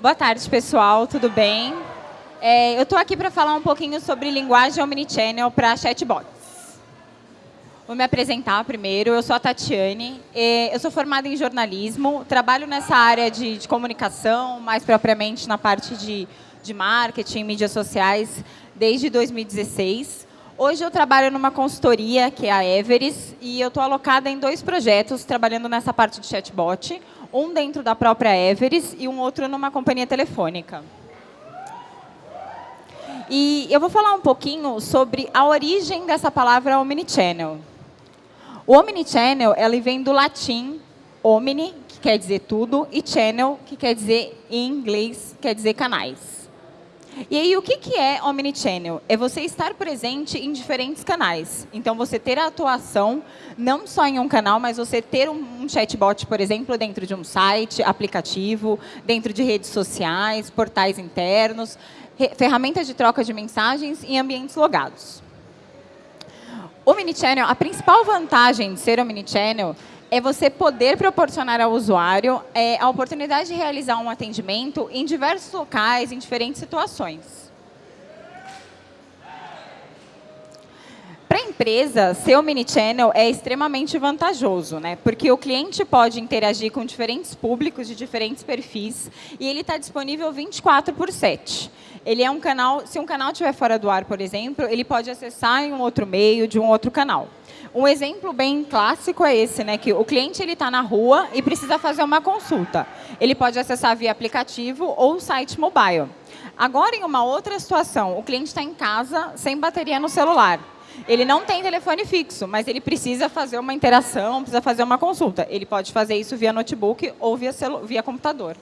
Boa tarde, pessoal. Tudo bem? É, eu estou aqui para falar um pouquinho sobre linguagem omnichannel para chatbots. Vou me apresentar primeiro. Eu sou a Tatiane. Eu sou formada em jornalismo. Trabalho nessa área de, de comunicação, mais propriamente na parte de, de marketing, mídias sociais, desde 2016. Hoje eu trabalho numa consultoria, que é a Everest, e eu estou alocada em dois projetos, trabalhando nessa parte de chatbot, um dentro da própria Everest e um outro numa companhia telefônica. E eu vou falar um pouquinho sobre a origem dessa palavra omnichannel. O omnichannel, ele vem do latim omni, que quer dizer tudo, e channel, que quer dizer, em inglês, quer dizer canais. E aí, o que, que é omnichannel? É você estar presente em diferentes canais. Então, você ter a atuação, não só em um canal, mas você ter um, chatbot, por exemplo, dentro de um site, aplicativo, dentro de redes sociais, portais internos, ferramentas de troca de mensagens em ambientes logados. Omnichannel, a principal vantagem de ser Omnichannel é você poder proporcionar ao usuário é, a oportunidade de realizar um atendimento em diversos locais, em diferentes situações. Para a empresa, ser Omnichannel é extremamente vantajoso, né? porque o cliente pode interagir com diferentes públicos de diferentes perfis e ele está disponível 24 por 7 ele é um canal, se um canal estiver fora do ar, por exemplo, ele pode acessar em um outro meio, de um outro canal. Um exemplo bem clássico é esse, né, que o cliente está na rua e precisa fazer uma consulta. Ele pode acessar via aplicativo ou site mobile. Agora, em uma outra situação, o cliente está em casa sem bateria no celular. Ele não tem telefone fixo, mas ele precisa fazer uma interação, precisa fazer uma consulta. Ele pode fazer isso via notebook ou via, via computador.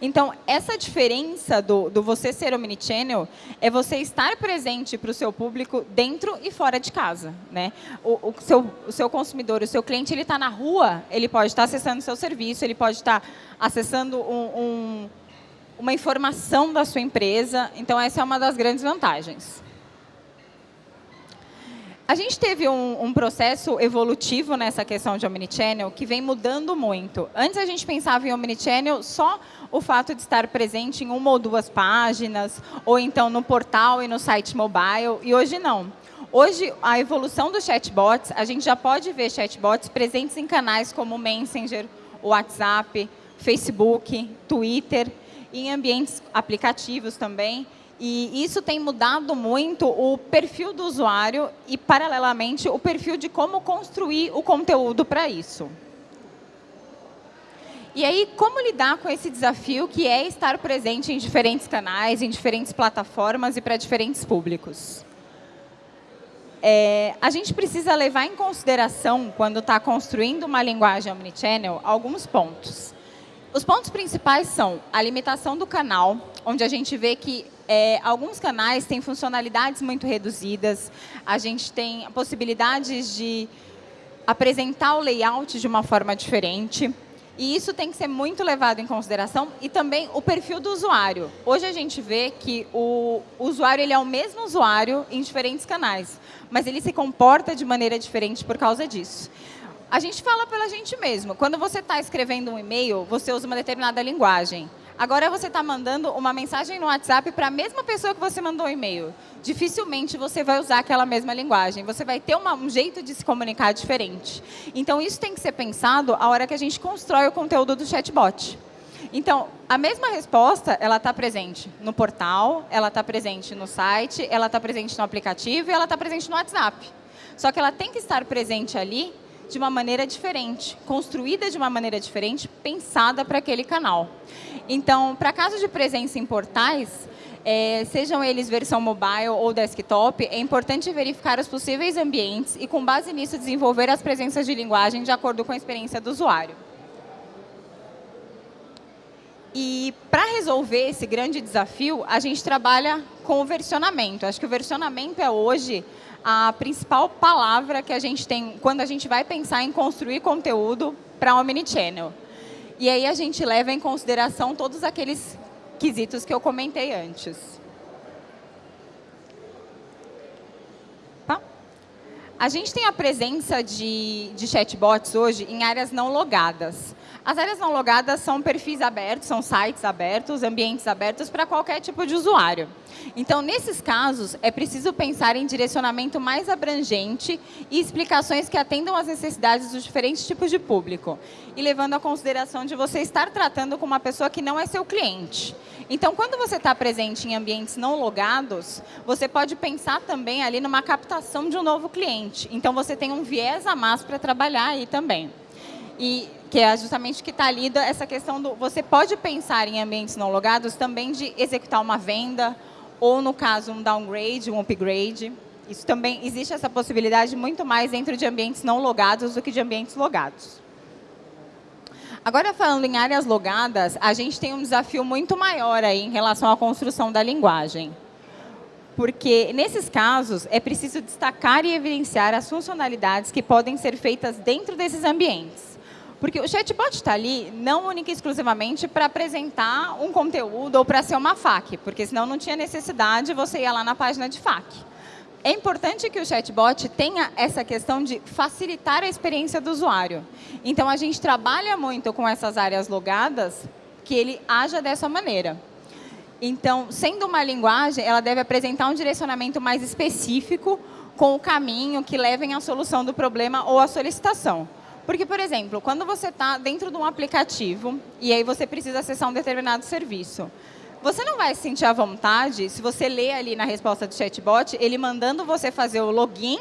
Então, essa diferença do, do você ser omnichannel é você estar presente para o seu público dentro e fora de casa. Né? O, o, seu, o seu consumidor, o seu cliente, ele está na rua, ele pode estar acessando o seu serviço, ele pode estar acessando um, um, uma informação da sua empresa. Então, essa é uma das grandes vantagens. A gente teve um, um, processo evolutivo nessa questão de Omnichannel que vem mudando muito. Antes a gente pensava em Omnichannel só o fato de estar presente em uma ou duas páginas, ou então no portal e no site mobile, e hoje não. Hoje, a evolução dos chatbots, a gente já pode ver chatbots presentes em canais como Messenger, WhatsApp, Facebook, Twitter, em ambientes aplicativos também, e isso tem mudado muito o perfil do usuário e, paralelamente, o perfil de como construir o conteúdo para isso. E aí, como lidar com esse desafio que é estar presente em diferentes canais, em diferentes plataformas e para diferentes públicos? É, a gente precisa levar em consideração, quando está construindo uma linguagem omnichannel, alguns pontos. Os pontos principais são a limitação do canal, onde a gente vê que é, alguns canais têm funcionalidades muito reduzidas, a gente tem possibilidades de apresentar o layout de uma forma diferente, e isso tem que ser muito levado em consideração e também o perfil do usuário. Hoje a gente vê que o usuário ele é o mesmo usuário em diferentes canais, mas ele se comporta de maneira diferente por causa disso. A gente fala pela gente mesmo. Quando você está escrevendo um e-mail, você usa uma determinada linguagem. Agora você está mandando uma mensagem no WhatsApp para a mesma pessoa que você mandou o e-mail. Dificilmente você vai usar aquela mesma linguagem. Você vai ter uma, um jeito de se comunicar diferente. Então, isso tem que ser pensado a hora que a gente constrói o conteúdo do chatbot. Então, a mesma resposta, ela está presente no portal, ela está presente no site, ela está presente no aplicativo e ela está presente no WhatsApp. Só que ela tem que estar presente ali de uma maneira diferente, construída de uma maneira diferente, pensada para aquele canal. Então, para casos de presença em portais, é, sejam eles versão mobile ou desktop, é importante verificar os possíveis ambientes e, com base nisso, desenvolver as presenças de linguagem de acordo com a experiência do usuário. E para resolver esse grande desafio, a gente trabalha com o versionamento. Acho que o versionamento é hoje a principal palavra que a gente tem quando a gente vai pensar em construir conteúdo para Omnichannel. E aí a gente leva em consideração todos aqueles quesitos que eu comentei antes. A gente tem a presença de, de chatbots hoje em áreas não logadas. As áreas não logadas são perfis abertos, são sites abertos, ambientes abertos para qualquer tipo de usuário. Então, nesses casos, é preciso pensar em direcionamento mais abrangente e explicações que atendam às necessidades dos diferentes tipos de público. E levando a consideração de você estar tratando com uma pessoa que não é seu cliente. Então, quando você está presente em ambientes não logados, você pode pensar também ali numa captação de um novo cliente. Então, você tem um viés a mais para trabalhar aí também. E que é justamente que está ali essa questão do... Você pode pensar em ambientes não logados também de executar uma venda, ou no caso, um downgrade, um upgrade. Isso também, existe essa possibilidade muito mais dentro de ambientes não logados do que de ambientes logados. Agora, falando em áreas logadas, a gente tem um desafio muito maior aí em relação à construção da linguagem. Porque, nesses casos, é preciso destacar e evidenciar as funcionalidades que podem ser feitas dentro desses ambientes. Porque o chatbot está ali não única e exclusivamente para apresentar um conteúdo ou para ser uma FAQ, porque senão não tinha necessidade você ir lá na página de FAQ. É importante que o chatbot tenha essa questão de facilitar a experiência do usuário. Então, a gente trabalha muito com essas áreas logadas que ele haja dessa maneira. Então, sendo uma linguagem, ela deve apresentar um direcionamento mais específico com o caminho que levem à solução do problema ou à solicitação. Porque, por exemplo, quando você está dentro de um aplicativo e aí você precisa acessar um determinado serviço, você não vai se sentir à vontade se você ler ali na resposta do chatbot, ele mandando você fazer o login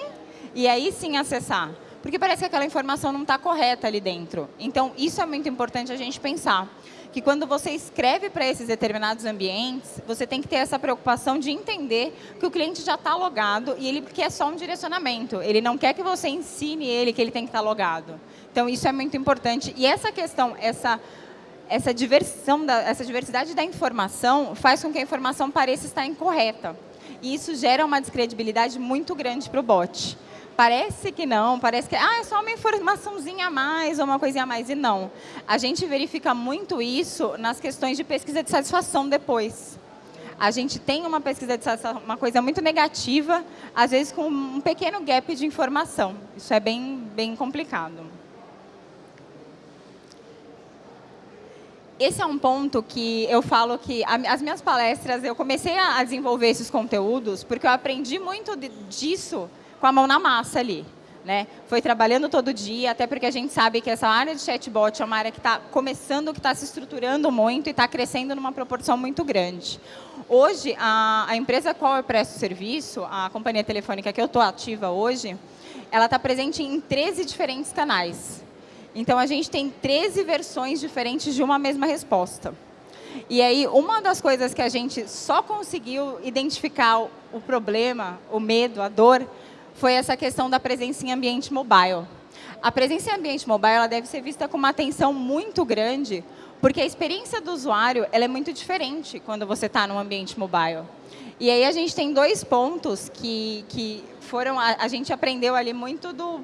e aí sim acessar. Porque parece que aquela informação não está correta ali dentro. Então, isso é muito importante a gente pensar que quando você escreve para esses determinados ambientes, você tem que ter essa preocupação de entender que o cliente já está logado e ele quer só um direcionamento. Ele não quer que você ensine ele que ele tem que estar tá logado. Então, isso é muito importante. E essa questão, essa, essa, diversão da, essa diversidade da informação faz com que a informação pareça estar incorreta. E isso gera uma descredibilidade muito grande para o bot. Parece que não, parece que ah, é só uma informaçãozinha a mais ou uma coisinha a mais. E não. A gente verifica muito isso nas questões de pesquisa de satisfação depois. A gente tem uma pesquisa de satisfação, uma coisa muito negativa, às vezes com um pequeno gap de informação. Isso é bem, bem complicado. Esse é um ponto que eu falo que as minhas palestras, eu comecei a desenvolver esses conteúdos porque eu aprendi muito disso com a mão na massa ali. Né? Foi trabalhando todo dia, até porque a gente sabe que essa área de chatbot é uma área que está começando, que está se estruturando muito e está crescendo numa proporção muito grande. Hoje, a, a empresa qual eu presto serviço, a companhia telefônica que eu estou ativa hoje, ela está presente em 13 diferentes canais. Então, a gente tem 13 versões diferentes de uma mesma resposta. E aí, uma das coisas que a gente só conseguiu identificar o problema, o medo, a dor, foi essa questão da presença em ambiente mobile. A presença em ambiente mobile ela deve ser vista com uma atenção muito grande, porque a experiência do usuário ela é muito diferente quando você está no ambiente mobile. E aí a gente tem dois pontos que, que foram, a, a gente aprendeu ali muito do,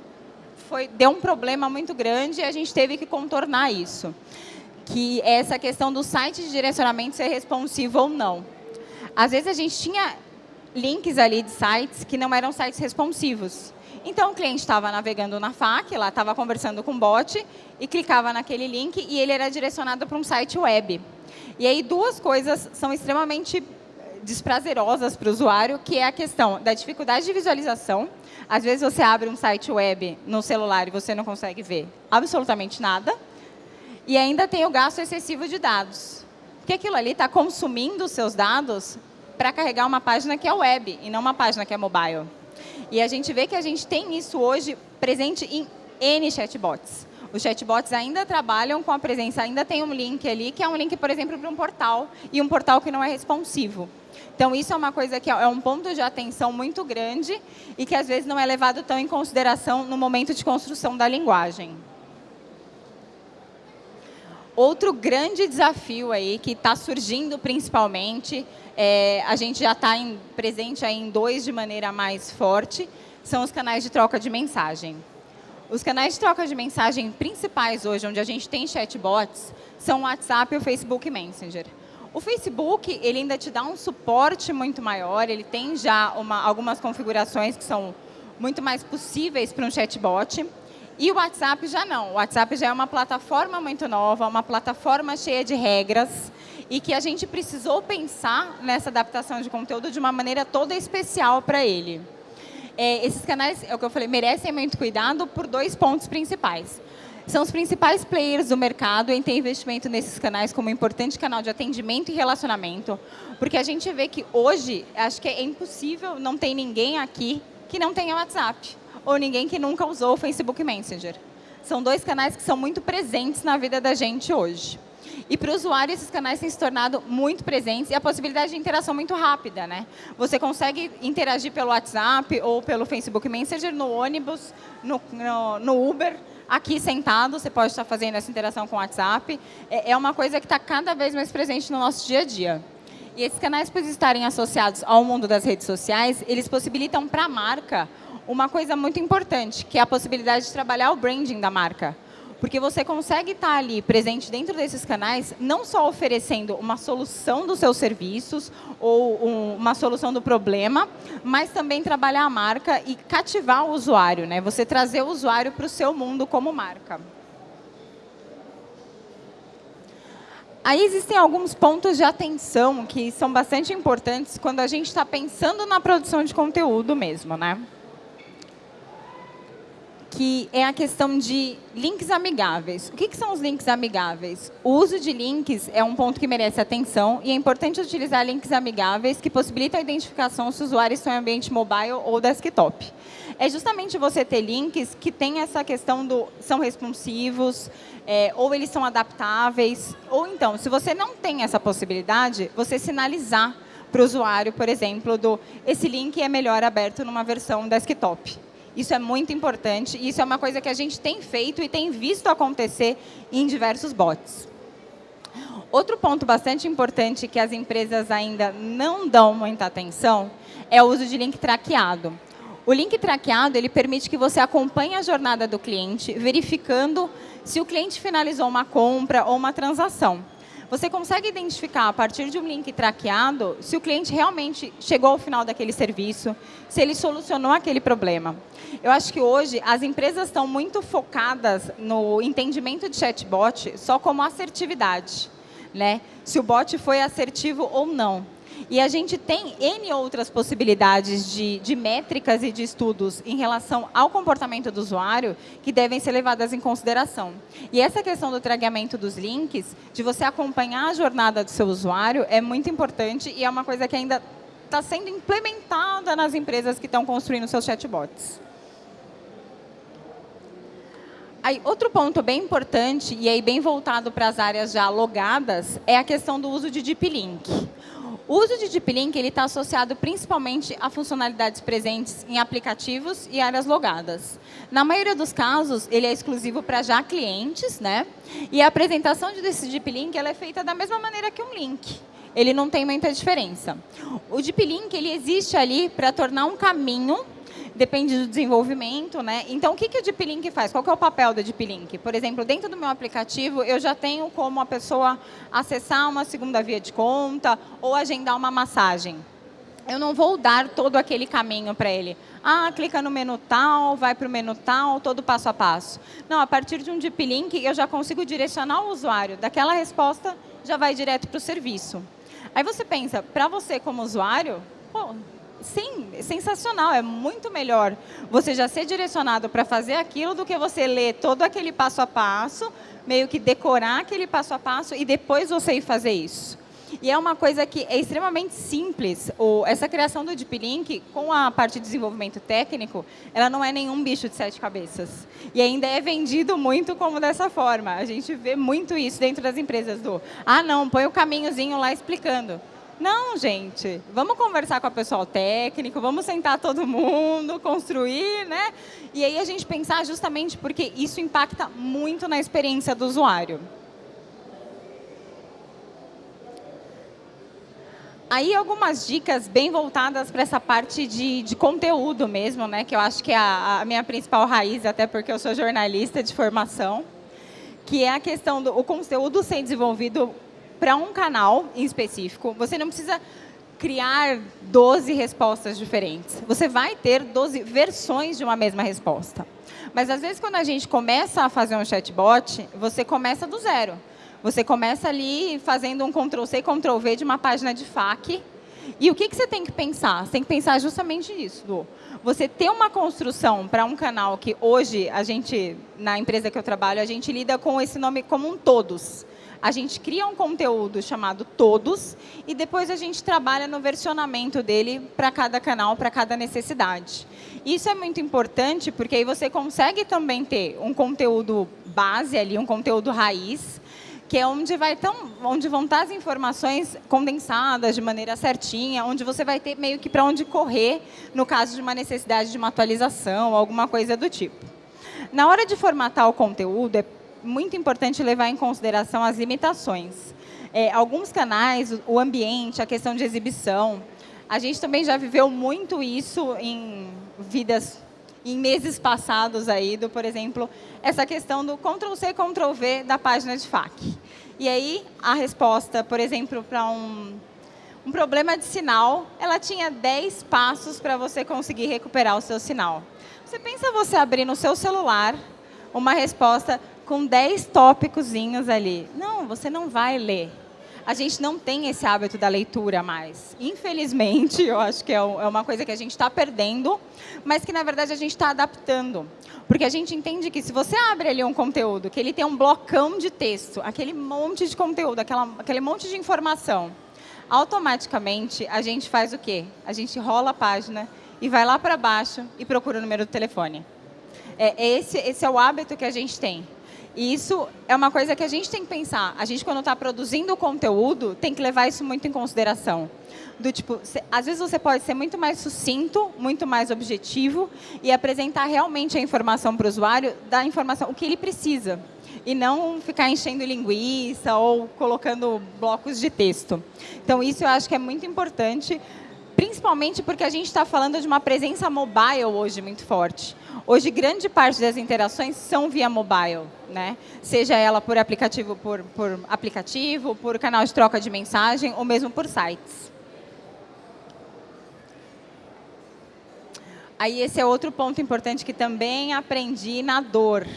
foi, deu um problema muito grande e a gente teve que contornar isso. Que é essa questão do site de direcionamento ser responsivo ou não. Às vezes a gente tinha links ali de sites que não eram sites responsivos. Então, o cliente estava navegando na FAQ, lá estava conversando com o bot, e clicava naquele link e ele era direcionado para um site web. E aí, duas coisas são extremamente desprazerosas para o usuário, que é a questão da dificuldade de visualização. Às vezes, você abre um site web no celular e você não consegue ver absolutamente nada. E ainda tem o gasto excessivo de dados. Porque aquilo ali está consumindo os seus dados para carregar uma página que é web e não uma página que é mobile. E a gente vê que a gente tem isso hoje presente em N chatbots. Os chatbots ainda trabalham com a presença, ainda tem um link ali, que é um link, por exemplo, para um portal, e um portal que não é responsivo. Então, isso é uma coisa que é um ponto de atenção muito grande e que, às vezes, não é levado tão em consideração no momento de construção da linguagem. Outro grande desafio aí que está surgindo principalmente, é, a gente já está presente aí em dois de maneira mais forte, são os canais de troca de mensagem. Os canais de troca de mensagem principais hoje, onde a gente tem chatbots, são o WhatsApp e o Facebook Messenger. O Facebook, ele ainda te dá um suporte muito maior, ele tem já uma, algumas configurações que são muito mais possíveis para um chatbot. E o WhatsApp já não. O WhatsApp já é uma plataforma muito nova, uma plataforma cheia de regras e que a gente precisou pensar nessa adaptação de conteúdo de uma maneira toda especial para ele. É, esses canais, é o que eu falei, merecem muito cuidado por dois pontos principais. São os principais players do mercado em ter investimento nesses canais como um importante canal de atendimento e relacionamento, porque a gente vê que hoje, acho que é impossível, não tem ninguém aqui que não tenha WhatsApp ou ninguém que nunca usou o Facebook Messenger. São dois canais que são muito presentes na vida da gente hoje. E para o usuário, esses canais têm se tornado muito presentes e a possibilidade de interação muito rápida. Né? Você consegue interagir pelo WhatsApp ou pelo Facebook Messenger no ônibus, no, no, no Uber, aqui sentado, você pode estar fazendo essa interação com o WhatsApp. É, é uma coisa que está cada vez mais presente no nosso dia a dia. E esses canais, por estarem associados ao mundo das redes sociais, eles possibilitam para a marca uma coisa muito importante, que é a possibilidade de trabalhar o branding da marca. Porque você consegue estar ali presente dentro desses canais, não só oferecendo uma solução dos seus serviços ou um, uma solução do problema, mas também trabalhar a marca e cativar o usuário, né? Você trazer o usuário para o seu mundo como marca. Aí existem alguns pontos de atenção que são bastante importantes quando a gente está pensando na produção de conteúdo mesmo, né? Que é a questão de links amigáveis. O que, que, são os links amigáveis? O uso de links é um ponto que merece atenção e é importante utilizar links amigáveis que possibilitam a identificação se o usuário está em ambiente mobile ou desktop. É justamente você ter links que têm essa questão do são responsivos, é, ou eles são adaptáveis, ou então, se você não tem essa possibilidade, você sinalizar para o usuário, por exemplo, do esse link é melhor aberto numa versão desktop. Isso é muito importante e isso é uma coisa que a gente tem feito e tem visto acontecer em diversos bots. Outro ponto bastante importante que as empresas ainda não dão muita atenção é o uso de link traqueado. O link traqueado ele permite que você acompanhe a jornada do cliente, verificando se o cliente finalizou uma compra ou uma transação. Você consegue identificar, a partir de um link traqueado, se o cliente realmente chegou ao final daquele serviço, se ele solucionou aquele problema. Eu acho que hoje as empresas estão muito focadas no entendimento de chatbot só como assertividade. Né? Se o bot foi assertivo ou não. E a gente tem N outras possibilidades de, de métricas e de estudos em relação ao comportamento do usuário que devem ser levadas em consideração. E essa questão do tragamento dos links, de você acompanhar a jornada do seu usuário, é muito importante e é uma coisa que ainda está sendo implementada nas empresas que estão construindo seus chatbots. Aí, outro ponto bem importante, e aí bem voltado para as áreas já logadas, é a questão do uso de Deep Link. O uso de Deep Link está associado principalmente a funcionalidades presentes em aplicativos e áreas logadas. Na maioria dos casos, ele é exclusivo para já clientes, né? e a apresentação desse Deep Link ela é feita da mesma maneira que um link. Ele não tem muita diferença. O Deep Link ele existe ali para tornar um caminho depende do desenvolvimento, né? Então, o que, que o Deep Link faz? Qual é o papel do Deep Link? Por exemplo, dentro do meu aplicativo, eu já tenho como a pessoa acessar uma segunda via de conta ou agendar uma massagem. Eu não vou dar todo aquele caminho para ele. Ah, clica no menu tal, vai para o menu tal, todo passo a passo. Não, a partir de um Deep Link, eu já consigo direcionar o usuário. Daquela resposta, já vai direto para o serviço. Aí você pensa, para você como usuário, pô, Sim, sensacional, é muito melhor você já ser direcionado para fazer aquilo do que você ler todo aquele passo a passo, meio que decorar aquele passo a passo e depois você ir fazer isso. E é uma coisa que é extremamente simples. O, essa criação do Deep Link, com a parte de desenvolvimento técnico, ela não é nenhum bicho de sete cabeças. E ainda é vendido muito como dessa forma. A gente vê muito isso dentro das empresas do, ah, não, põe o caminhozinho lá explicando. Não, gente, vamos conversar com o pessoal técnico, vamos sentar todo mundo, construir, né? E aí a gente pensar justamente porque isso impacta muito na experiência do usuário. Aí algumas dicas bem voltadas para essa parte de, de, conteúdo mesmo, né? Que eu acho que é a, a minha principal raiz, até porque eu sou jornalista de formação, que é a questão do conteúdo ser desenvolvido para um canal em específico. Você não precisa criar 12 respostas diferentes. Você vai ter 12 versões de uma mesma resposta. Mas, às vezes, quando a gente começa a fazer um chatbot, você começa do zero. Você começa ali fazendo um Ctrl-C, Ctrl-V de uma página de FAQ. E o que, que você tem que pensar? Você tem que pensar justamente nisso, Lu. Você ter uma construção para um canal que hoje, a gente, na empresa que eu trabalho, a gente lida com esse nome como um todos a gente cria um conteúdo chamado Todos e depois a gente trabalha no versionamento dele para cada canal, para cada necessidade. Isso é muito importante porque aí você consegue também ter um conteúdo base ali, um conteúdo raiz, que é onde, vai tão, onde vão estar as informações condensadas de maneira certinha, onde você vai ter meio que para onde correr no caso de uma necessidade de uma atualização, alguma coisa do tipo. Na hora de formatar o conteúdo, é muito importante levar em consideração as limitações. É, alguns canais, o ambiente, a questão de exibição, a gente também já viveu muito isso em vidas, em meses passados aí, do, por exemplo, essa questão do Ctrl-C, Ctrl-V da página de FAQ. E aí, a resposta, por exemplo, para um, um problema de sinal, ela tinha 10 passos para você conseguir recuperar o seu sinal. Você pensa você abrir no seu celular uma resposta com 10 tópicozinhos ali. Não, você não vai ler. A gente não tem esse hábito da leitura mais. Infelizmente, eu acho que é, é uma coisa que a gente está perdendo, mas que, na verdade, a gente está adaptando. Porque a gente entende que se você abre ali um conteúdo, que ele tem um blocão de texto, aquele monte de conteúdo, aquela, aquele monte de informação, automaticamente a gente faz o quê? A gente rola a página e vai lá para baixo e procura o número do telefone. É, esse, esse é o hábito que a gente tem. E isso é uma coisa que a gente tem que pensar. A gente, quando está produzindo conteúdo, tem que levar isso muito em consideração. Do tipo, às vezes você pode ser muito mais sucinto, muito mais objetivo e apresentar realmente a informação para o usuário da informação, o que ele precisa. E não ficar enchendo linguiça ou colocando blocos de texto. Então, isso eu acho que é muito importante, principalmente porque a gente está falando de uma presença mobile hoje muito forte. Hoje, grande parte das interações são via mobile, né? seja ela por aplicativo, por, por aplicativo, por canal de troca de mensagem ou mesmo por sites. Aí esse é outro ponto importante que também aprendi na dor.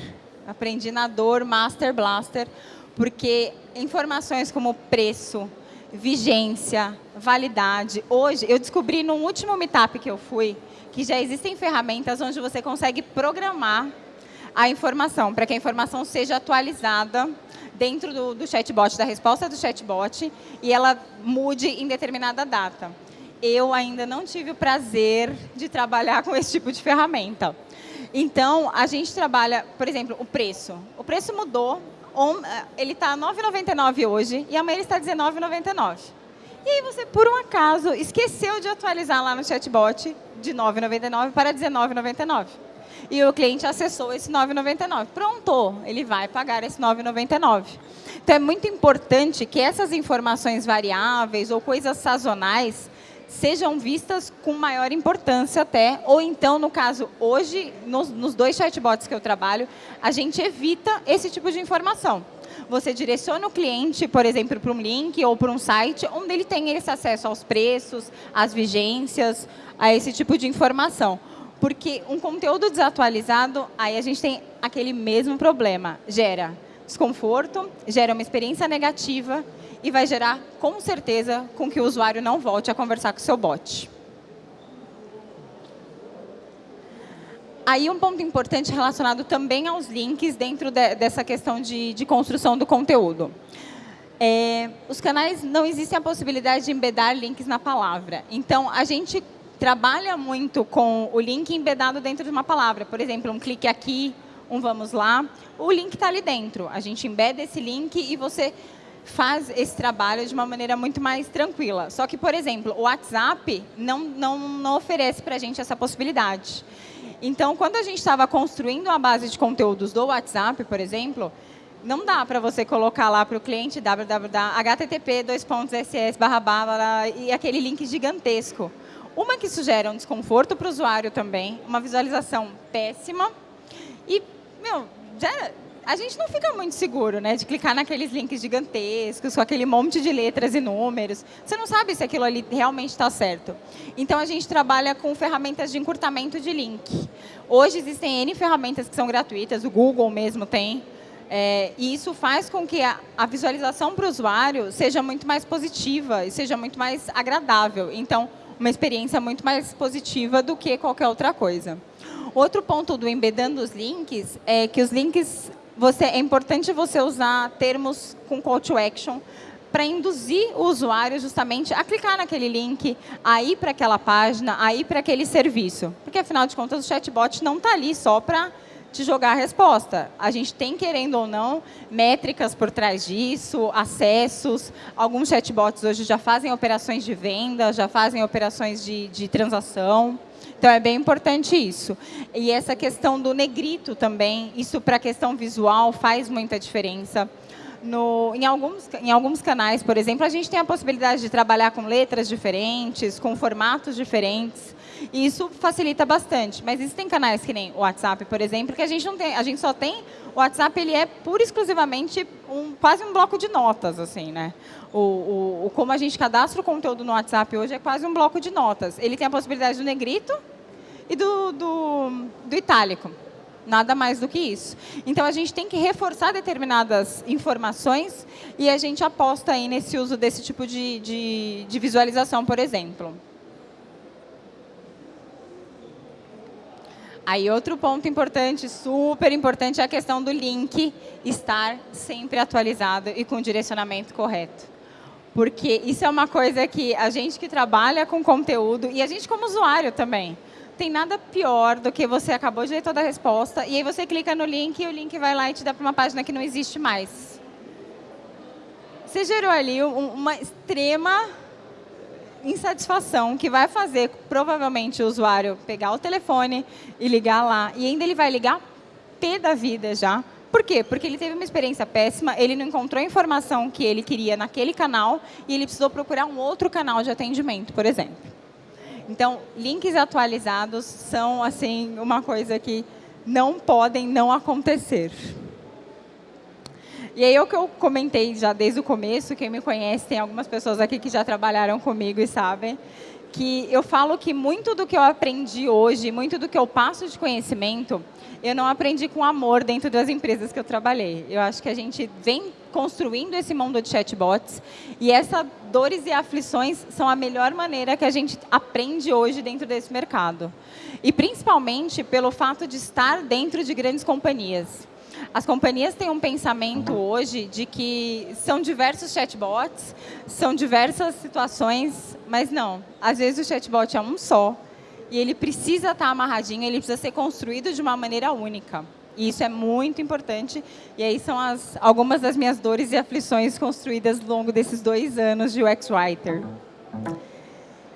Aprendi na dor Master Blaster, porque informações como preço, vigência, validade. Hoje, eu descobri no último meetup que eu fui, que já existem ferramentas onde você consegue programar a informação, para que a informação seja atualizada dentro do, do chatbot, da resposta do chatbot, e ela mude em determinada data. Eu ainda não tive o prazer de trabalhar com esse tipo de ferramenta. Então, a gente trabalha, por exemplo, o preço. O preço mudou, ele está R$ 9,99 hoje, e amanhã ele está R$ 19,99. E aí você, por um acaso, esqueceu de atualizar lá no chatbot de R$ 9,99 para R$ 19,99. E o cliente acessou esse R$ 9,99. Pronto, ele vai pagar esse R$ 9,99. Então, é muito importante que essas informações variáveis ou coisas sazonais sejam vistas com maior importância até, ou então, no caso, hoje, nos, nos dois chatbots que eu trabalho, a gente evita esse tipo de informação você direciona o cliente, por exemplo, para um link ou para um site, onde ele tem esse acesso aos preços, às vigências, a esse tipo de informação. Porque um conteúdo desatualizado, aí a gente tem aquele mesmo problema. Gera desconforto, gera uma experiência negativa e vai gerar, com certeza, com que o usuário não volte a conversar com o seu bot. Aí um ponto importante relacionado também aos links dentro de, dessa questão de, de, construção do conteúdo. É, os canais, não existe a possibilidade de embedar links na palavra. Então, a gente trabalha muito com o link embedado dentro de uma palavra. Por exemplo, um clique aqui, um vamos lá. O link está ali dentro. A gente embeda esse link e você faz esse trabalho de uma maneira muito mais tranquila. Só que, por exemplo, o WhatsApp não, não, não oferece para a gente essa possibilidade. Então, quando a gente estava construindo a base de conteúdos do WhatsApp, por exemplo, não dá para você colocar lá para o cliente www.http ss e aquele link gigantesco. Uma que sugere um desconforto para o usuário também, uma visualização péssima e, meu, gera, a gente não fica muito seguro, né, de clicar naqueles links gigantescos, com aquele monte de letras e números. Você não sabe se aquilo ali realmente está certo. Então, a gente trabalha com ferramentas de encurtamento de link. Hoje, existem N ferramentas que são gratuitas, o Google mesmo tem, é, e isso faz com que a, a visualização para o usuário seja muito mais positiva e seja muito mais agradável. Então, uma experiência muito mais positiva do que qualquer outra coisa. Outro ponto do embedando os links é que os links você, é importante você usar termos com call to action para induzir o usuário justamente a clicar naquele link, a ir para aquela página, a ir para aquele serviço. Porque, afinal de contas, o chatbot não está ali só para te jogar a resposta. A gente tem, querendo ou não, métricas por trás disso, acessos. Alguns chatbots hoje já fazem operações de venda, já fazem operações de, de transação. Então, é bem importante isso. E essa questão do negrito também, isso para a questão visual faz muita diferença. No, em, alguns, em alguns canais, por exemplo, a gente tem a possibilidade de trabalhar com letras diferentes, com formatos diferentes, e isso facilita bastante. Mas existem canais que nem o WhatsApp, por exemplo, que a gente não tem, a gente só tem o WhatsApp, ele é pura e exclusivamente um, quase um bloco de notas, assim, né? O, o, como a gente cadastra o conteúdo no WhatsApp hoje é quase um bloco de notas. Ele tem a possibilidade do negrito e do, do, do itálico. Nada mais do que isso. Então, a gente tem que reforçar determinadas informações e a gente aposta aí nesse uso desse tipo de, de, de visualização, por exemplo. Aí, outro ponto importante, super importante, é a questão do link estar sempre atualizado e com o direcionamento correto. Porque isso é uma coisa que a gente que trabalha com conteúdo, e a gente como usuário também, tem nada pior do que você acabou de ler toda a resposta e aí você clica no link e o link vai lá e te dá para uma página que não existe mais. Você gerou ali uma extrema insatisfação que vai fazer, provavelmente, o usuário pegar o telefone e ligar lá. E ainda ele vai ligar pé da vida já. Por quê? Porque ele teve uma experiência péssima, ele não encontrou a informação que ele queria naquele canal e ele precisou procurar um outro canal de atendimento, por exemplo. Então, links atualizados são assim uma coisa que não podem não acontecer. E aí é o que eu comentei já desde o começo, quem me conhece, tem algumas pessoas aqui que já trabalharam comigo e sabem, que eu falo que muito do que eu aprendi hoje, muito do que eu passo de conhecimento, eu não aprendi com amor dentro das empresas que eu trabalhei. Eu acho que a gente vem construindo esse mundo de chatbots e essas dores e aflições são a melhor maneira que a gente aprende hoje dentro desse mercado. E principalmente pelo fato de estar dentro de grandes companhias. As companhias têm um pensamento hoje de que são diversos chatbots, são diversas situações, mas não. Às vezes o chatbot é um só e ele precisa estar amarradinho, ele precisa ser construído de uma maneira única. E isso é muito importante. E aí são as, algumas das minhas dores e aflições construídas ao longo desses dois anos de UX Writer.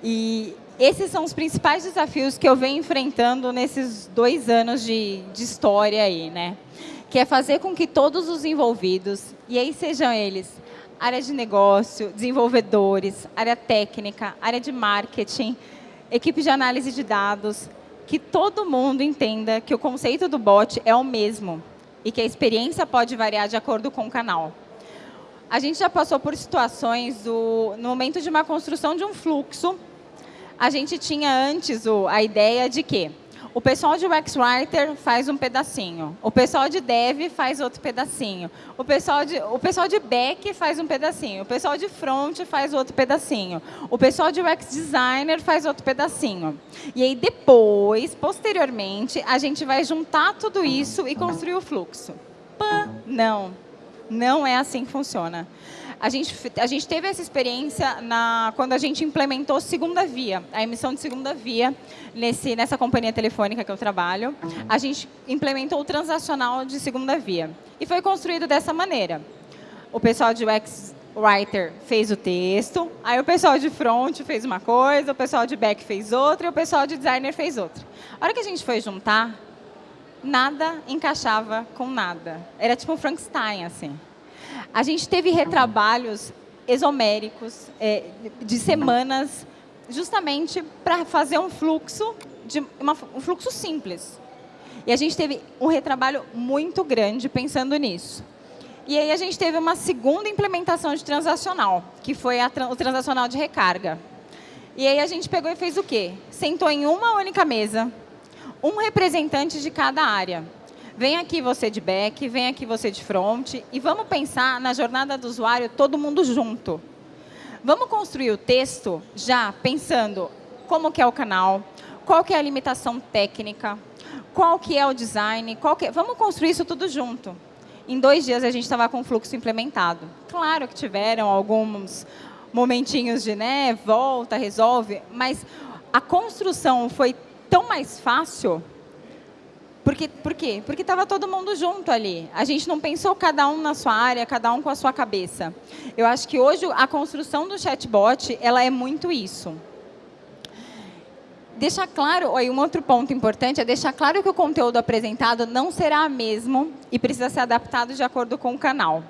E esses são os principais desafios que eu venho enfrentando nesses dois anos de, de história aí, né? Que é fazer com que todos os envolvidos, e aí sejam eles área de negócio, desenvolvedores, área técnica, área de marketing, equipe de análise de dados, que todo mundo entenda que o conceito do bot é o mesmo e que a experiência pode variar de acordo com o canal. A gente já passou por situações, do, no momento de uma construção de um fluxo, a gente tinha antes o, a ideia de que o pessoal de UX Writer faz um pedacinho. O pessoal de Dev faz outro pedacinho. O pessoal de, o pessoal de Back faz um pedacinho. O pessoal de Front faz outro pedacinho. O pessoal de UX Designer faz outro pedacinho. E aí, depois, posteriormente, a gente vai juntar tudo isso e construir o fluxo. Pã, não. Não é assim que funciona. A gente, a gente teve essa experiência na, quando a gente implementou segunda via, a emissão de segunda via nesse, nessa companhia telefônica que eu trabalho. A gente implementou o transacional de segunda via. E foi construído dessa maneira. O pessoal de UX Writer fez o texto, aí o pessoal de front fez uma coisa, o pessoal de back fez outra e o pessoal de designer fez outra. A hora que a gente foi juntar, nada encaixava com nada. Era tipo um Frankenstein, assim. A gente teve retrabalhos exoméricos é, de semanas, justamente para fazer um fluxo, de uma, um fluxo simples. E a gente teve um retrabalho muito grande pensando nisso. E aí a gente teve uma segunda implementação de transacional, que foi o transacional de recarga. E aí a gente pegou e fez o quê? Sentou em uma única mesa, um representante de cada área. Vem aqui você de back, vem aqui você de front, e vamos pensar na jornada do usuário todo mundo junto. Vamos construir o texto já pensando como que é o canal, qual que é a limitação técnica, qual que é o design, qual que é... vamos construir isso tudo junto. Em dois dias a gente estava com o fluxo implementado. Claro que tiveram alguns momentinhos de né, volta, resolve, mas a construção foi tão mais fácil porque, por quê? Porque estava todo mundo junto ali. A gente não pensou cada um na sua área, cada um com a sua cabeça. Eu acho que hoje a construção do chatbot ela é muito isso deixar claro, aí um outro ponto importante é deixar claro que o conteúdo apresentado não será mesmo e precisa ser adaptado de acordo com o canal.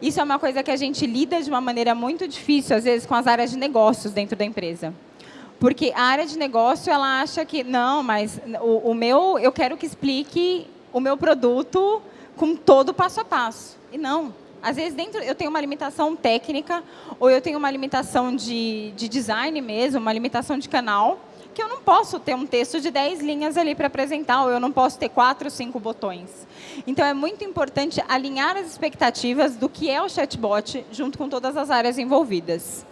Isso é uma coisa que a gente lida de uma maneira muito difícil, às vezes, com as áreas de negócios dentro da empresa. Porque a área de negócio, ela acha que, não, mas o, o meu, eu quero que explique o meu produto com todo o passo a passo. E não. Às vezes, dentro, eu tenho uma limitação técnica, ou eu tenho uma limitação de, de design mesmo, uma limitação de canal, que eu não posso ter um texto de 10 linhas ali para apresentar, ou eu não posso ter quatro, cinco botões. Então, é muito importante alinhar as expectativas do que é o chatbot junto com todas as áreas envolvidas.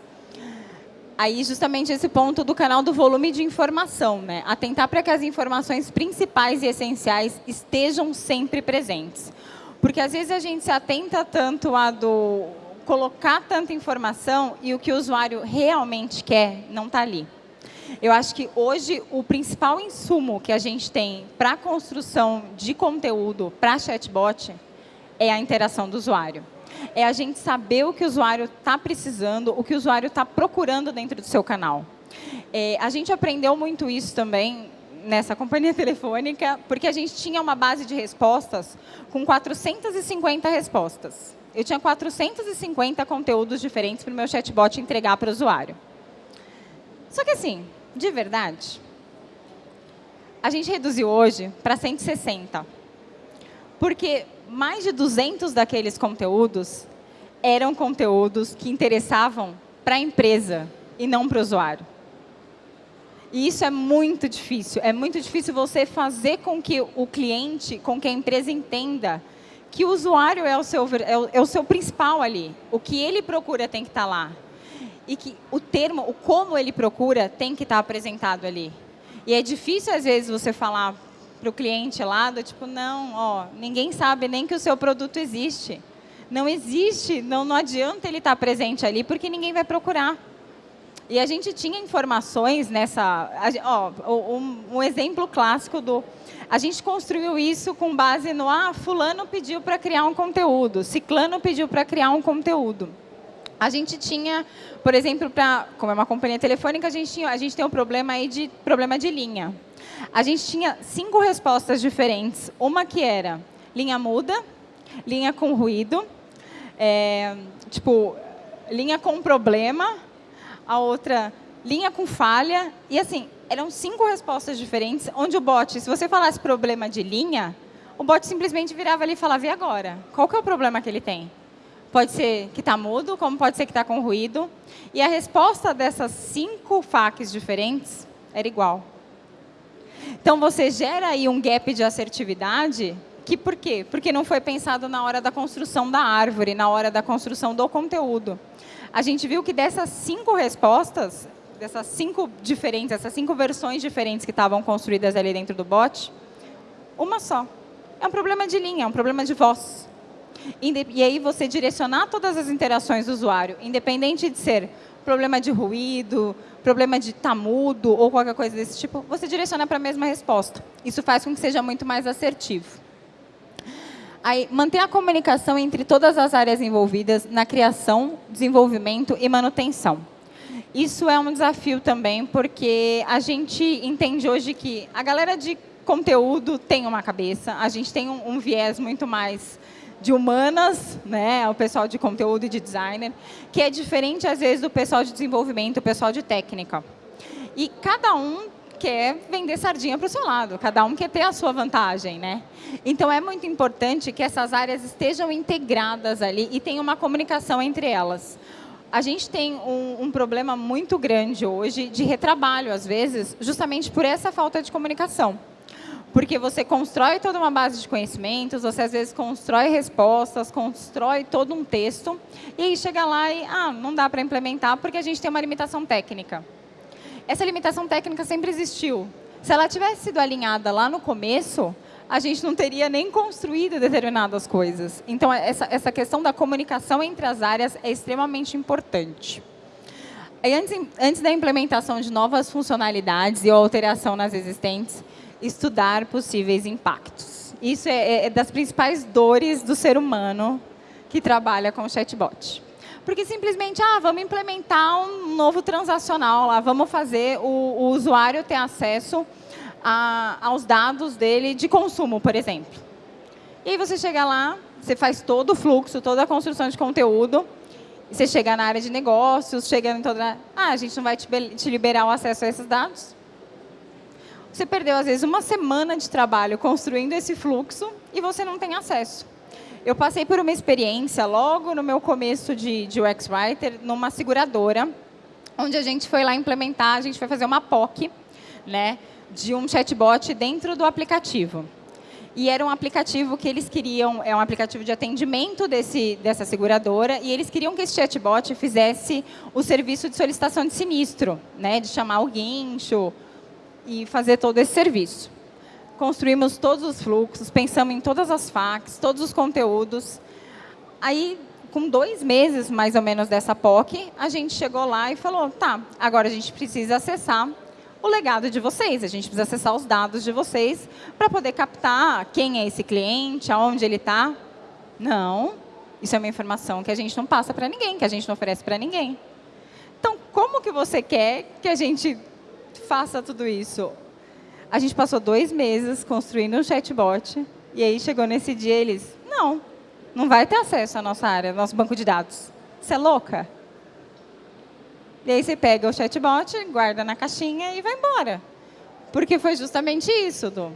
Aí, justamente esse ponto do canal do volume de informação, né? Atentar para que as informações principais e essenciais estejam sempre presentes. Porque, às vezes, a gente se atenta tanto a do colocar tanta informação e o que o usuário realmente quer não está ali. Eu acho que hoje o principal insumo que a gente tem para a construção de conteúdo para chatbot é a interação do usuário. É a gente saber o que o usuário está precisando, o que o usuário está procurando dentro do seu canal. É, a gente aprendeu muito isso também nessa companhia telefônica, porque a gente tinha uma base de respostas com 450 respostas. Eu tinha 450 conteúdos diferentes para o meu chatbot entregar para o usuário. Só que assim, de verdade, a gente reduziu hoje para 160. Porque mais de 200 daqueles conteúdos eram conteúdos que interessavam para a empresa e não para o usuário. E isso é muito difícil. É muito difícil você fazer com que o cliente, com que a empresa entenda que o usuário é o seu, é o, é o seu principal ali. O que ele procura tem que estar tá lá e que o termo, o como ele procura, tem que estar apresentado ali. E é difícil, às vezes, você falar para o cliente lá, do tipo, não, ó, ninguém sabe nem que o seu produto existe. Não existe, não, não adianta ele estar presente ali, porque ninguém vai procurar. E a gente tinha informações nessa... Ó, um, um exemplo clássico do... A gente construiu isso com base no... Ah, fulano pediu para criar um conteúdo, ciclano pediu para criar um conteúdo. A gente tinha, por exemplo, pra, como é uma companhia telefônica, a gente, tinha, a gente tem um problema aí de problema de linha. A gente tinha cinco respostas diferentes. Uma que era linha muda, linha com ruído, é, tipo, linha com problema, a outra linha com falha. E assim, eram cinco respostas diferentes, onde o bot, se você falasse problema de linha, o bot simplesmente virava ali e falava, e agora? Qual que é o problema que ele tem? Pode ser que está mudo, como pode ser que está com ruído. E a resposta dessas cinco FAQs diferentes era igual. Então, você gera aí um gap de assertividade que por quê? Porque não foi pensado na hora da construção da árvore, na hora da construção do conteúdo. A gente viu que dessas cinco respostas, dessas cinco diferentes, essas cinco versões diferentes que estavam construídas ali dentro do bot, uma só. É um problema de linha, é um problema de voz. E aí você direcionar todas as interações do usuário, independente de ser problema de ruído, problema de estar tá ou qualquer coisa desse tipo, você direciona para a mesma resposta. Isso faz com que seja muito mais assertivo. Aí, manter a comunicação entre todas as áreas envolvidas na criação, desenvolvimento e manutenção. Isso é um desafio também, porque a gente entende hoje que a galera de conteúdo tem uma cabeça, a gente tem um, um viés muito mais de humanas, né, o pessoal de conteúdo e de designer, que é diferente, às vezes, do pessoal de desenvolvimento, o pessoal de técnica. E cada um quer vender sardinha para o seu lado, cada um quer ter a sua vantagem, né? Então é muito importante que essas áreas estejam integradas ali e tenha uma comunicação entre elas. A gente tem um, um problema muito grande hoje de retrabalho, às vezes, justamente por essa falta de comunicação. Porque você constrói toda uma base de conhecimentos, você às vezes constrói respostas, constrói todo um texto, e aí chega lá e, ah, não dá para implementar porque a gente tem uma limitação técnica. Essa limitação técnica sempre existiu. Se ela tivesse sido alinhada lá no começo, a gente não teria nem construído determinadas coisas. Então, essa, essa questão da comunicação entre as áreas é extremamente importante. Antes, antes da implementação de novas funcionalidades e alteração nas existentes, estudar possíveis impactos. Isso é, é das principais dores do ser humano que trabalha com chatbot. Porque simplesmente, ah, vamos implementar um novo transacional lá, vamos fazer o, o usuário ter acesso a, aos dados dele de consumo, por exemplo. E aí você chega lá, você faz todo o fluxo, toda a construção de conteúdo, você chega na área de negócios, chega em toda... Ah, a gente não vai te liberar o acesso a esses dados? Você perdeu, às vezes, uma semana de trabalho construindo esse fluxo e você não tem acesso. Eu passei por uma experiência logo no meu começo de, de UX Writer, numa seguradora, onde a gente foi lá implementar, a gente foi fazer uma POC, né, de um chatbot dentro do aplicativo. E era um aplicativo que eles queriam, é um aplicativo de atendimento desse, dessa seguradora, e eles queriam que esse chatbot fizesse o serviço de solicitação de sinistro, né, de chamar o guincho, e fazer todo esse serviço. Construímos todos os fluxos, pensamos em todas as facs, todos os conteúdos. Aí, com dois meses, mais ou menos, dessa POC, a gente chegou lá e falou, tá, agora a gente precisa acessar o legado de vocês, a gente precisa acessar os dados de vocês para poder captar quem é esse cliente, aonde ele está. Não, isso é uma informação que a gente não passa para ninguém, que a gente não oferece para ninguém. Então, como que você quer que a gente faça tudo isso. A gente passou dois meses construindo um chatbot, e aí chegou nesse dia eles, não, não vai ter acesso à nossa área, ao nosso banco de dados. Você é louca? E aí você pega o chatbot, guarda na caixinha e vai embora. Porque foi justamente isso, Du.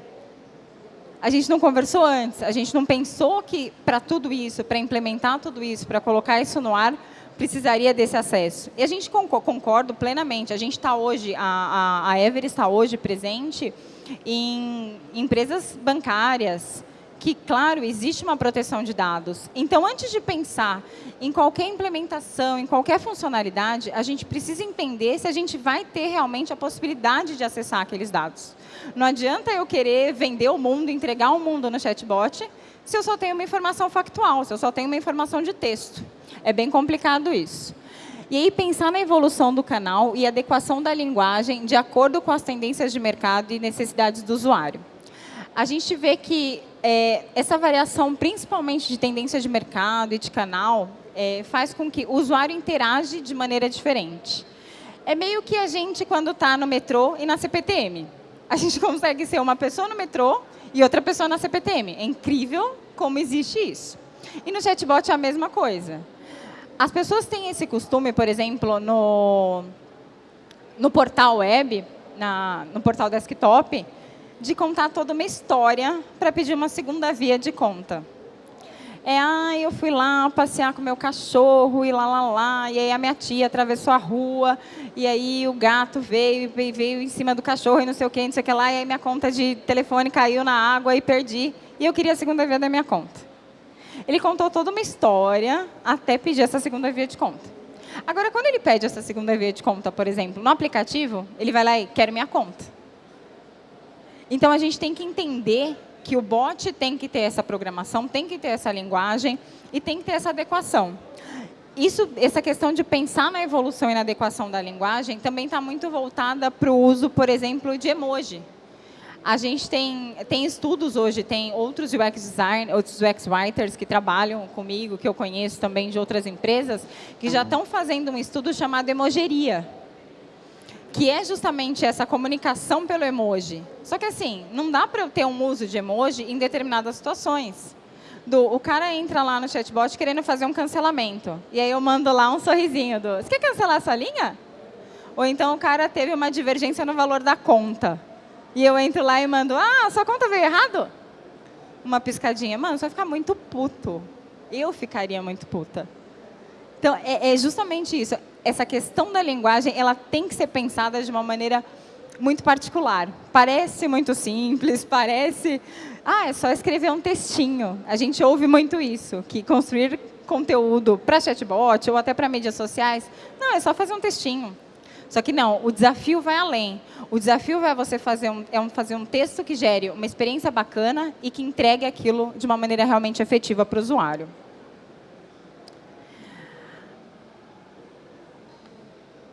A gente não conversou antes, a gente não pensou que para tudo isso, para implementar tudo isso, para colocar isso no ar, precisaria desse acesso. E a gente concorda plenamente. A gente está hoje, a, a, a Ever está hoje presente em empresas bancárias, que, claro, existe uma proteção de dados. Então, antes de pensar em qualquer implementação, em qualquer funcionalidade, a gente precisa entender se a gente vai ter realmente a possibilidade de acessar aqueles dados. Não adianta eu querer vender o mundo, entregar o mundo no chatbot, se eu só tenho uma informação factual, se eu só tenho uma informação de texto. É bem complicado isso. E aí, pensar na evolução do canal e adequação da linguagem de acordo com as tendências de mercado e necessidades do usuário. A gente vê que é, essa variação, principalmente de tendência de mercado e de canal, é, faz com que o usuário interage de maneira diferente. É meio que a gente, quando está no metrô e na CPTM. A gente consegue ser uma pessoa no metrô e outra pessoa na CPTM. É incrível como existe isso. E no chatbot é a mesma coisa. As pessoas têm esse costume, por exemplo, no, no portal web, na, no portal desktop, de contar toda uma história para pedir uma segunda via de conta. É, ah, eu fui lá passear com meu cachorro e lá, lá, lá, e aí a minha tia atravessou a rua, e aí o gato veio, veio, veio em cima do cachorro e não sei o que, não sei o que lá, e aí minha conta de telefone caiu na água e perdi, e eu queria a segunda via da minha conta. Ele contou toda uma história até pedir essa segunda via de conta. Agora, quando ele pede essa segunda via de conta, por exemplo, no aplicativo, ele vai lá e quer minha conta. Então, a gente tem que entender que o bot tem que ter essa programação, tem que ter essa linguagem e tem que ter essa adequação. Isso, essa questão de pensar na evolução e na adequação da linguagem também está muito voltada para o uso, por exemplo, de emoji. A gente tem, tem estudos hoje, tem outros UX design, outros UX writers que trabalham comigo, que eu conheço também de outras empresas, que já estão fazendo um estudo chamado emogeria, que é justamente essa comunicação pelo emoji. Só que assim, não dá para eu ter um uso de emoji em determinadas situações. Do, o cara entra lá no chatbot querendo fazer um cancelamento. E aí eu mando lá um sorrisinho do, você quer cancelar essa linha? Ou então o cara teve uma divergência no valor da conta. E eu entro lá e mando, ah, sua conta veio errado? Uma piscadinha. Mano, você vai ficar muito puto. Eu ficaria muito puta. Então, é, é justamente isso. Essa questão da linguagem, ela tem que ser pensada de uma maneira muito particular. Parece muito simples, parece... Ah, é só escrever um textinho. A gente ouve muito isso, que construir conteúdo para chatbot ou até para mídias sociais, não, é só fazer um textinho. Só que não, o desafio vai além. O desafio é você fazer um, é um, fazer um texto que gere uma experiência bacana e que entregue aquilo de uma maneira realmente efetiva para o usuário.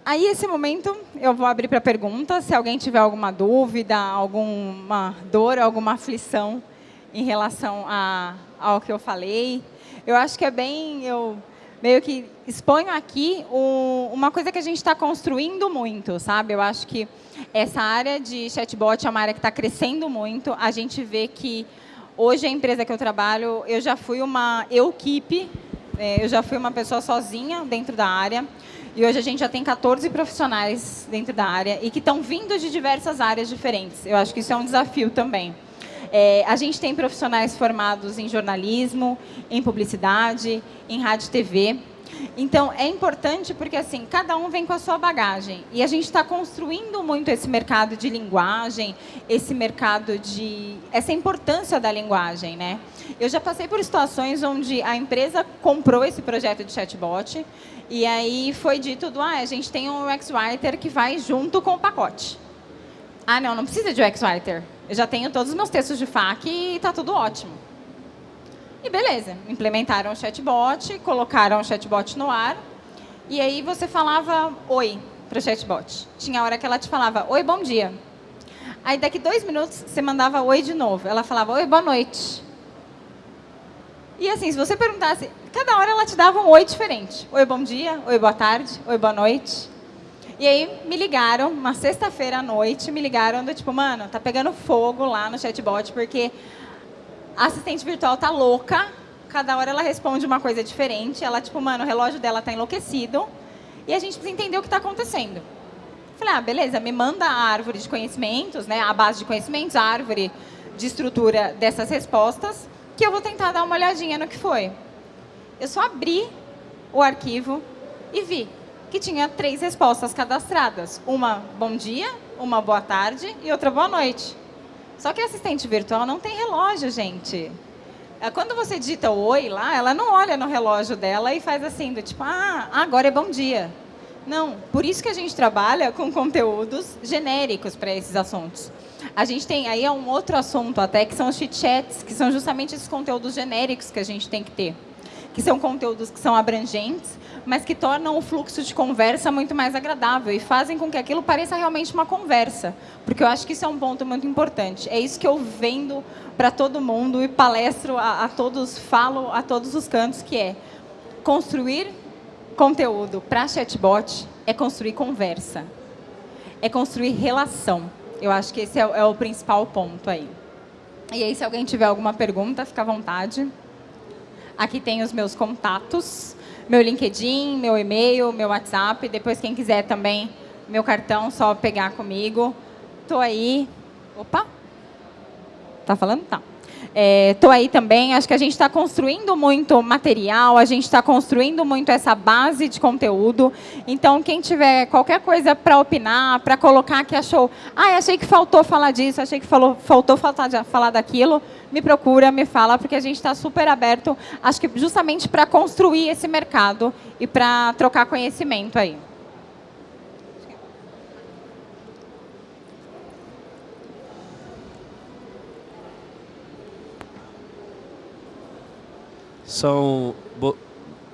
Aí, esse momento, eu vou abrir para perguntas. Se alguém tiver alguma dúvida, alguma dor, alguma aflição em relação a, ao que eu falei. Eu acho que é bem... Eu meio que exponho aqui o, uma coisa que a gente está construindo muito, sabe? Eu acho que essa área de chatbot é uma área que está crescendo muito. A gente vê que hoje a empresa que eu trabalho, eu já fui uma equipe, é, eu já fui uma pessoa sozinha dentro da área. E hoje a gente já tem 14 profissionais dentro da área e que estão vindo de diversas áreas diferentes. Eu acho que isso é um desafio também. É, a gente tem profissionais formados em jornalismo, em publicidade, em rádio e TV. Então, é importante porque, assim, cada um vem com a sua bagagem. E a gente está construindo muito esse mercado de linguagem, esse mercado de... essa importância da linguagem, né? Eu já passei por situações onde a empresa comprou esse projeto de chatbot e aí foi dito, ah, a gente tem um UX-Writer que vai junto com o pacote. Ah, não, não precisa de UX-Writer. Eu já tenho todos os meus textos de FAQ e está tudo ótimo. E beleza, implementaram o chatbot, colocaram o chatbot no ar, e aí você falava oi para o chatbot. Tinha hora que ela te falava, oi, bom dia. Aí daqui dois minutos você mandava oi de novo. Ela falava, oi, boa noite. E assim, se você perguntasse, cada hora ela te dava um oi diferente. Oi, bom dia, oi, boa tarde, oi, boa noite. E aí me ligaram, uma sexta-feira à noite, me ligaram do tipo, mano, tá pegando fogo lá no chatbot, porque a assistente virtual tá louca, cada hora ela responde uma coisa diferente, ela tipo, mano, o relógio dela tá enlouquecido, e a gente precisa entender o que está acontecendo. Falei, ah, beleza, me manda a árvore de conhecimentos, né, a base de conhecimentos, a árvore de estrutura dessas respostas, que eu vou tentar dar uma olhadinha no que foi. Eu só abri o arquivo e vi que tinha três respostas cadastradas. Uma bom dia, uma boa tarde e outra boa noite. Só que assistente virtual não tem relógio, gente. É, quando você digita oi lá, ela não olha no relógio dela e faz assim, do tipo, ah, agora é bom dia. Não, por isso que a gente trabalha com conteúdos genéricos para esses assuntos. A gente tem aí é um outro assunto até, que são os chit-chats, que são justamente esses conteúdos genéricos que a gente tem que ter. Que são conteúdos que são abrangentes, mas que tornam o fluxo de conversa muito mais agradável e fazem com que aquilo pareça realmente uma conversa. Porque eu acho que isso é um ponto muito importante. É isso que eu vendo para todo mundo e palestro a, a todos, falo a todos os cantos, que é construir conteúdo para chatbot é construir conversa, é construir relação. Eu acho que esse é, é, o principal ponto aí. E aí, se alguém tiver alguma pergunta, fica à vontade. Aqui tem os meus contatos, meu LinkedIn, meu e-mail, meu WhatsApp. Depois, quem quiser também, meu cartão, só pegar comigo. Estou aí. Opa! Tá falando? Tá. Estou é, aí também, acho que a gente está construindo muito material, a gente está construindo muito essa base de conteúdo. Então, quem tiver qualquer coisa para opinar, para colocar que achou, ah, achei que faltou falar disso, achei que falou, faltou falar, falar daquilo, me procura, me fala, porque a gente está super aberto, acho que justamente para construir esse mercado e para trocar conhecimento aí. São. Bo...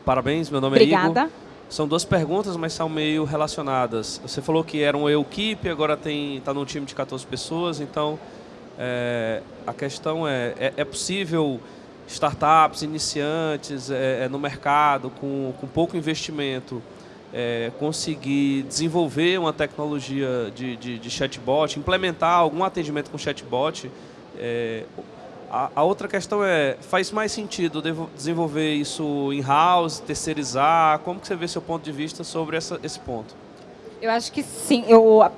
Parabéns, meu nome Obrigada. é Igor. São duas perguntas, mas são meio relacionadas. Você falou que era uma equipe, agora está num time de 14 pessoas, então é, a questão é, é, é, possível startups, iniciantes é, no mercado, com, com pouco investimento, conseguir desenvolver uma tecnologia de, de, de, chatbot, implementar algum atendimento com chatbot, a, a, outra questão é, faz mais sentido desenvolver isso in-house, terceirizar? Como que você vê seu ponto de vista sobre essa, esse ponto? Eu acho que sim.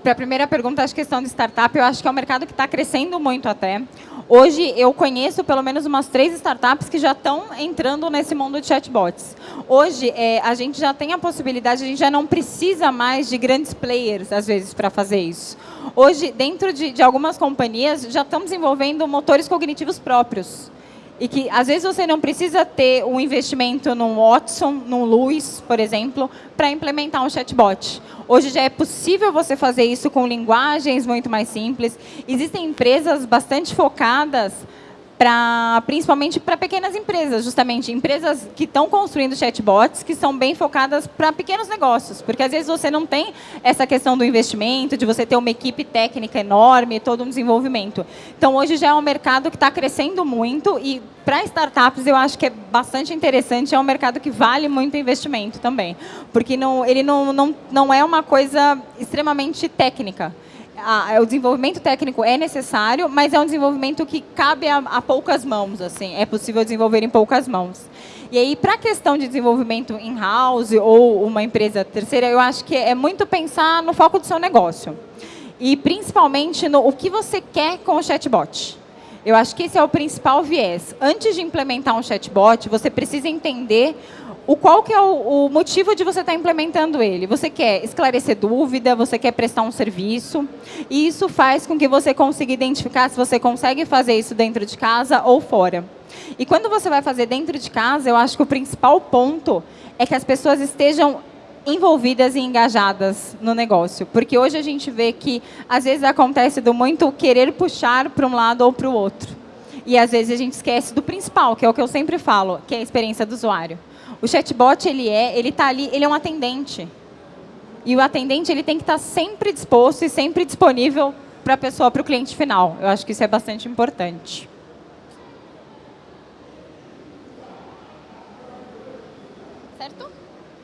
Para a primeira pergunta, a questão de startup, eu acho que é um mercado que está crescendo muito até. Hoje, eu conheço pelo menos umas três startups que já estão entrando nesse mundo de chatbots. Hoje, é, a gente já tem a possibilidade, a gente já não precisa mais de grandes players, às vezes, para fazer isso. Hoje, dentro de, de algumas companhias, já estão desenvolvendo motores cognitivos próprios. E que, às vezes, você não precisa ter um investimento num Watson, num Luiz, por exemplo, para implementar um chatbot. Hoje já é possível você fazer isso com linguagens muito mais simples. Existem empresas bastante focadas Principalmente para pequenas empresas, justamente empresas que estão construindo chatbots que são bem focadas para pequenos negócios, porque às vezes você não tem essa questão do investimento, de você ter uma equipe técnica enorme, todo um desenvolvimento. Então, hoje já é um mercado que está crescendo muito e para startups eu acho que é bastante interessante, é um mercado que vale muito investimento também, porque não, ele não, não, não é uma coisa extremamente técnica a, o desenvolvimento técnico é necessário, mas é um desenvolvimento que cabe a, a poucas mãos, assim, é possível desenvolver em poucas mãos. E aí, para a questão de desenvolvimento in-house ou uma empresa terceira, eu acho que é muito pensar no foco do seu negócio. E principalmente no o que você quer com o chatbot. Eu acho que esse é o principal viés. Antes de implementar um chatbot, você precisa entender o qual que é o, o motivo de você estar tá implementando ele. Você quer esclarecer dúvida, você quer prestar um serviço, e isso faz com que você consiga identificar se você consegue fazer isso dentro de casa ou fora. E quando você vai fazer dentro de casa, eu acho que o principal ponto é que as pessoas estejam envolvidas e engajadas no negócio. Porque hoje a gente vê que, às vezes, acontece do muito querer puxar para um lado ou para o outro. E, às vezes, a gente esquece do principal, que é o que eu sempre falo, que é a experiência do usuário. O chatbot, ele é, ele está ali, ele é um atendente. E o atendente, ele tem que estar tá sempre disposto e sempre disponível para a pessoa, para o cliente final. Eu acho que isso é bastante importante. Certo?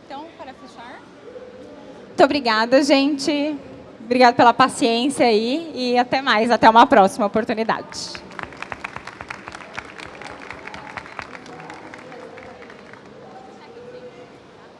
Então, para fechar. Muito obrigada, gente. Obrigada pela paciência aí e até mais, até uma próxima oportunidade.